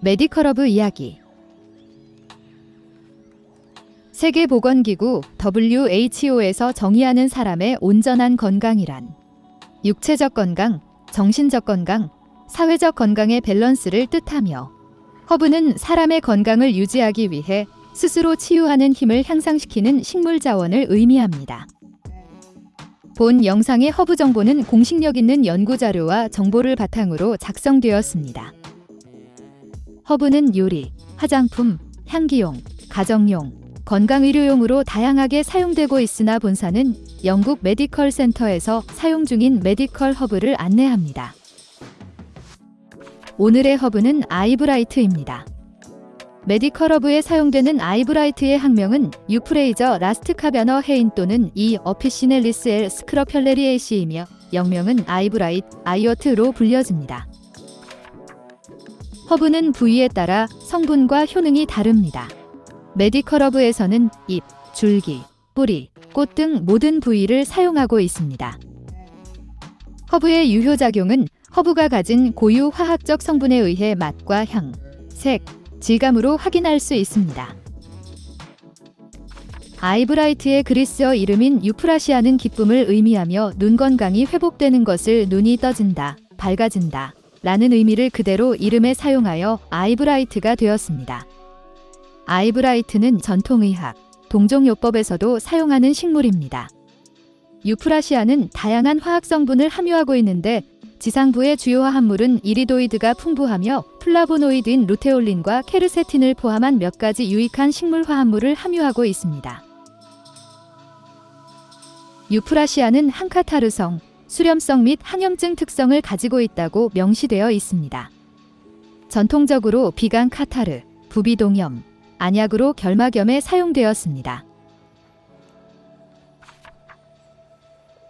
medical 허브 이야기 세계보건기구 WHO에서 정의하는 사람의 온전한 건강이란 육체적 건강, 정신적 건강, 사회적 건강의 밸런스를 뜻하며 허브는 사람의 건강을 유지하기 위해 스스로 치유하는 힘을 향상시키는 식물 자원을 의미합니다. 본 영상의 허브 정보는 공신력 있는 연구 자료와 정보를 바탕으로 작성되었습니다. 허브는 요리, 화장품, 향기용, 가정용, 건강의료용으로 다양하게 사용되고 있으나 본사는 영국 medical 센터에서 사용 중인 medical 허브를 안내합니다. 오늘의 허브는 eyebright입니다. medical 허브에 사용되는 eyebright의 학명은 Euphrasia rostkoviana Hayne 또는 E. officinalis L. Scrophulariaceae이며 영명은 eyebright, eyewort로 불려집니다. 허브는 부위에 따라 성분과 효능이 다릅니다. medical 허브에서는 잎, 줄기, 뿌리, 꽃 등 모든 부위를 사용하고 있습니다. 허브의 유효작용은 허브가 가진 고유 화학적 성분에 의해 맛과 향, 색, 질감으로 확인할 수 있습니다. eyebright의 그리스어 이름인 Euphrasia는 기쁨을 의미하며 눈 건강이 회복되는 것을 눈이 떠진다, 밝아진다 라는 의미를 그대로 이름에 사용하여 eyebright가 되었습니다. eyebright는 전통의학, 동종요법에서도 사용하는 식물입니다. Euphrasia는 다양한 화학 성분을 함유하고 있는데 지상부의 주요 화합물은 iridoid가 풍부하며 플라보노이드인 luteolin과 quercetin을 포함한 몇 가지 유익한 식물 화합물을 함유하고 있습니다. Euphrasia는 항카타르성, 수렴성 및 항염증 특성을 가지고 있다고 명시되어 있습니다. 전통적으로 비강 카타르, 부비동염, 안약으로 결막염에 사용되었습니다.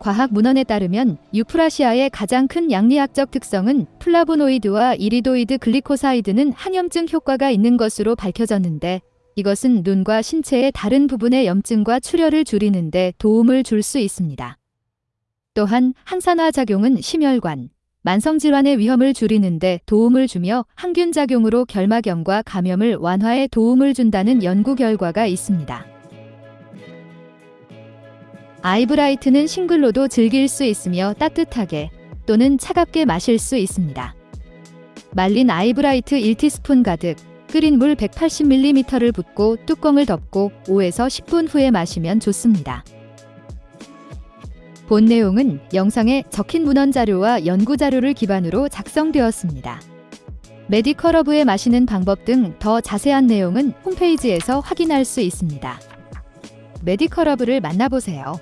과학 문헌에 따르면 Euphrasia의 가장 큰 약리학적 특성은 플라보노이드와 iridoid glycoside는 항염증 효과가 있는 것으로 밝혀졌는데 이것은 눈과 신체의 다른 부분의 염증과 출혈을 줄이는 데 도움을 줄 수 있습니다. 또한 항산화 작용은 심혈관, 만성질환의 위험을 줄이는데 도움을 주며 항균 작용으로 결막염과 감염을 완화에 도움을 준다는 연구 결과가 있습니다. eyebright는 싱글로도 즐길 수 있으며 따뜻하게 또는 차갑게 마실 수 있습니다. 말린 eyebright 1티스푼 가득 끓인 물 180ml를 붓고 뚜껑을 덮고 5에서 10분 후에 마시면 좋습니다. 본 내용은 영상에 적힌 문헌 자료와 연구 자료를 기반으로 작성되었습니다. medical 허브에 마시는 방법 등 더 자세한 내용은 홈페이지에서 확인할 수 있습니다. medical 허브를 만나보세요.